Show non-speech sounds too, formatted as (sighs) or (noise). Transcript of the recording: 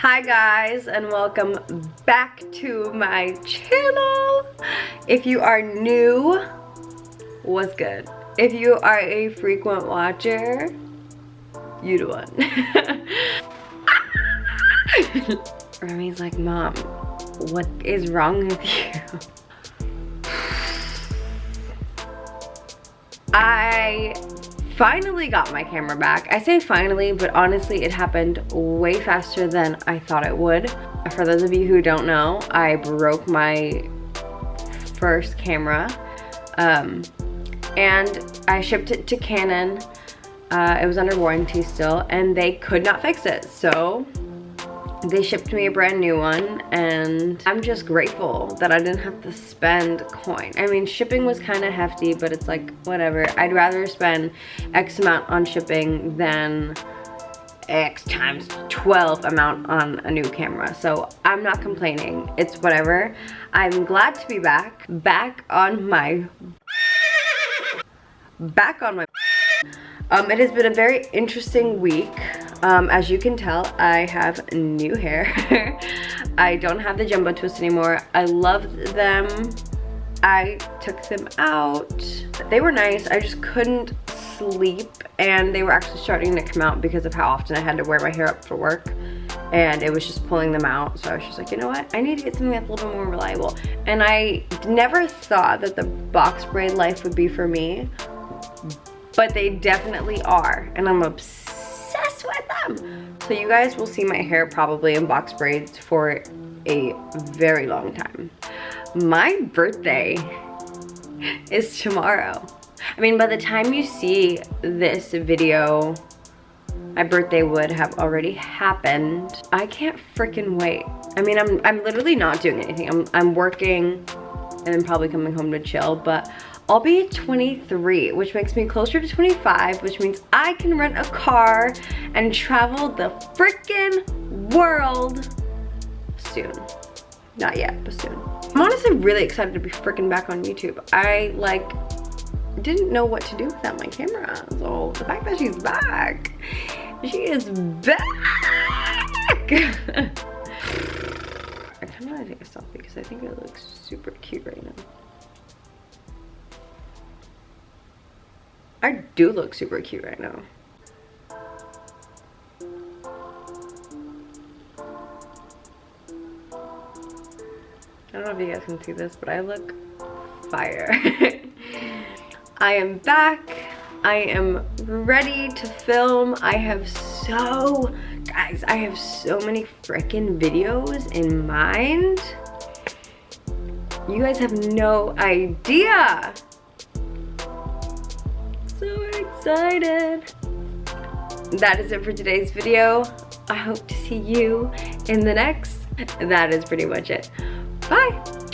Hi guys and welcome back to my channel. If you are new, what's good? If you are a frequent watcher, you the one. (laughs) Remy's like, mom, what is wrong with you? (sighs) I finally got my camera back. I say finally, but honestly it happened way faster than I thought it would. For those of you who don't know, I broke my first camera um, and I shipped it to Canon. Uh, it was under warranty still and they could not fix it. So they shipped me a brand new one and I'm just grateful that I didn't have to spend coin. I mean, shipping was kind of hefty, but it's like, whatever. I'd rather spend X amount on shipping than X times 12 amount on a new camera. So I'm not complaining. It's whatever. I'm glad to be back. Back on my... Back on my... Um, it has been a very interesting week. Um, as you can tell, I have new hair. (laughs) I don't have the jumbo twist anymore. I loved them. I took them out. They were nice. I just couldn't sleep and they were actually starting to come out because of how often I had to wear my hair up for work and it was just pulling them out so I was just like you know what I need to get something that's a little bit more reliable and I never thought that the box braid life would be for me but they definitely are and I'm obsessed So you guys will see my hair probably in box braids for a very long time. My birthday is tomorrow. I mean, by the time you see this video, my birthday would have already happened. I can't freaking wait. I mean, I'm, I'm literally not doing anything. I'm, I'm working and then probably coming home to chill, but I'll be 23, which makes me closer to 25, which means I can rent a car and travel the freaking world soon. Not yet, but soon. I'm honestly really excited to be freaking back on YouTube. I like didn't know what to do without my camera. So the fact that she's back, she is back. (laughs) I kind of want to take a selfie because I think it looks super cute right now. I do look super cute right now. I don't know if you guys can see this, but I look fire. (laughs) I am back. I am ready to film. I have so, guys, I have so many freaking videos in mind. You guys have no idea excited. That is it for today's video. I hope to see you in the next. That is pretty much it. Bye.